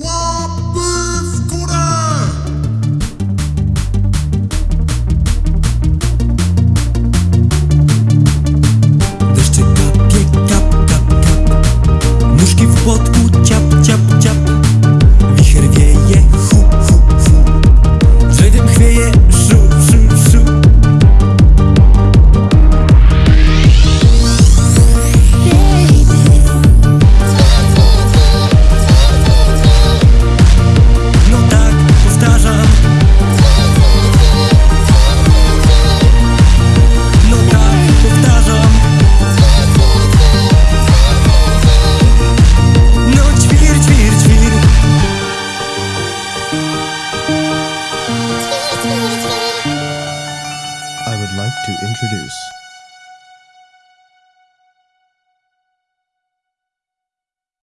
Whoa! like to introduce.